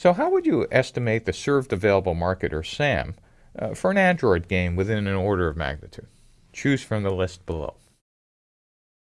So how would you estimate the served available market, or SAM, uh, for an Android game within an order of magnitude? Choose from the list below.